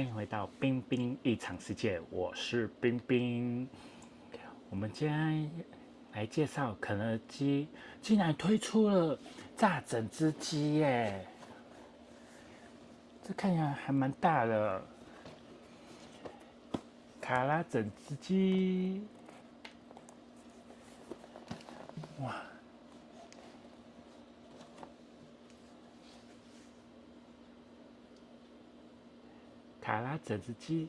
欢迎回到冰冰异常世界，我是冰冰。我们今天来介绍肯德基竟然推出了炸整只鸡耶！这看起来还蛮大的，卡拉整只鸡，哇！卡拉整只鸡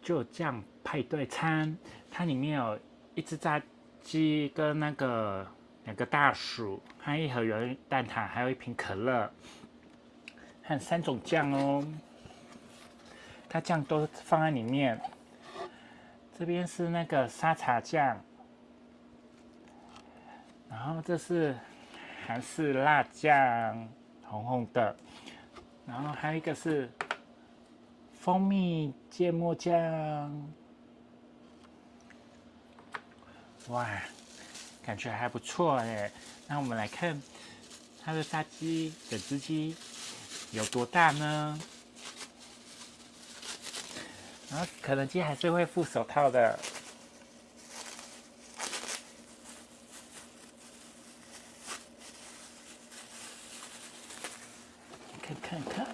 就酱派对餐，它里面有一只炸鸡跟那个两个大薯，还有一盒圆蛋挞，还有一瓶可乐，还有三种酱哦。它酱都放在里面。这边是那个沙茶酱，然后这是韩式辣酱，红红的，然后还有一个是。蜂蜜芥末酱，哇，感觉还不错哎。那我们来看它的炸鸡整只鸡有多大呢？然后肯德基还是会附手套的，看看看。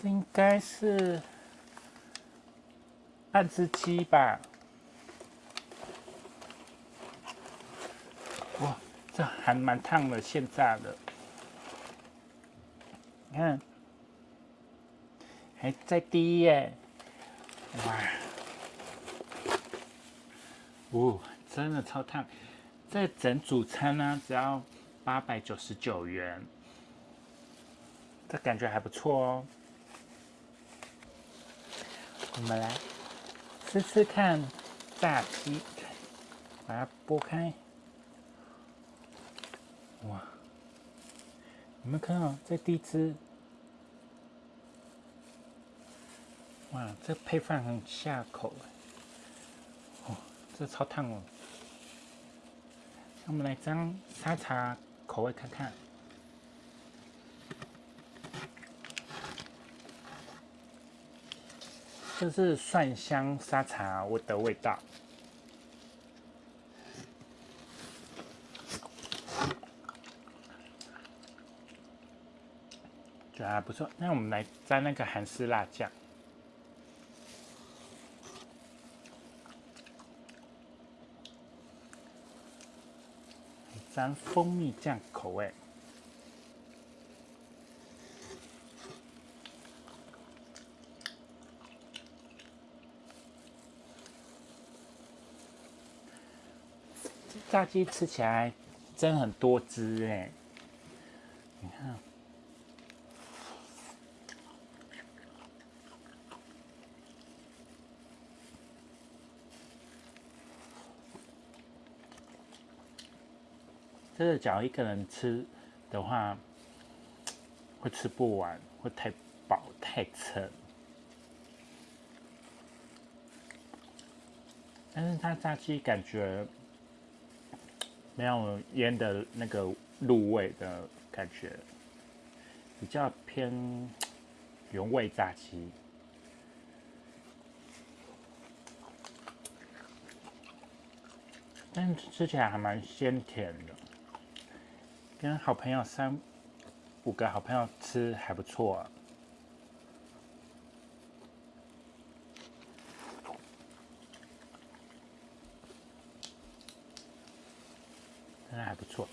这应该是半只鸡吧？哇，这还蛮烫的，现炸的。你看，还在滴耶！哇，哦，真的超烫！这整组餐呢，只要八百九十九元，这感觉还不错哦。我们来吃吃看炸鸡，把它剥开。哇！你们看到这第一只？哇，这配饭很下口哦，这超烫哦！我们来张沙茶口味看看。这是蒜香沙茶味的味道，觉得还不错。那我们来沾那个韩式辣酱，沾蜂蜜酱口味。炸鸡吃起来真很多汁哎，你看，这个假如一个人吃的话，会吃不完，会太饱太撑。但是它炸鸡感觉。没有腌的那个入味的感觉，比较偏原味炸鸡，但吃起来还蛮鲜甜的。跟好朋友三五个好朋友吃还不错。那还不错。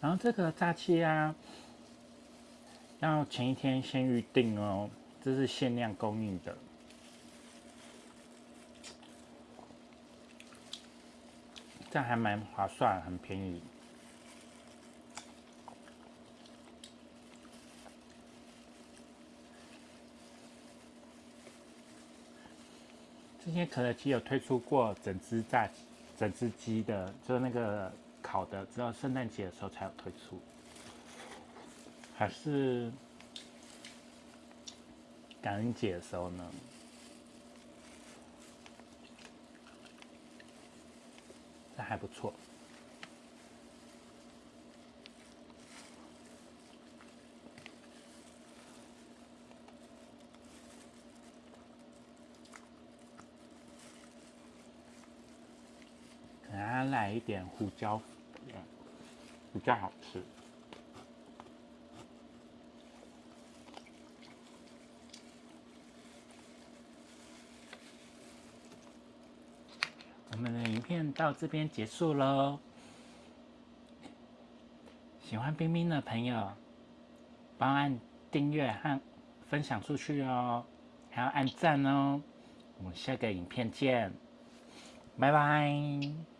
然后这个炸鸡啊，要前一天先预定哦，这是限量供应的，这样还蛮划算，很便宜。之前肯德基有推出过整只炸整只鸡的，就是那个烤的，只有圣诞节的时候才有推出，还是感恩节的时候呢？这还不错。给它来一点胡椒，比较好吃。我们的影片到这边结束喽。喜欢冰冰的朋友，帮按订阅和分享出去哦，还要按赞哦。我们下个影片见，拜拜。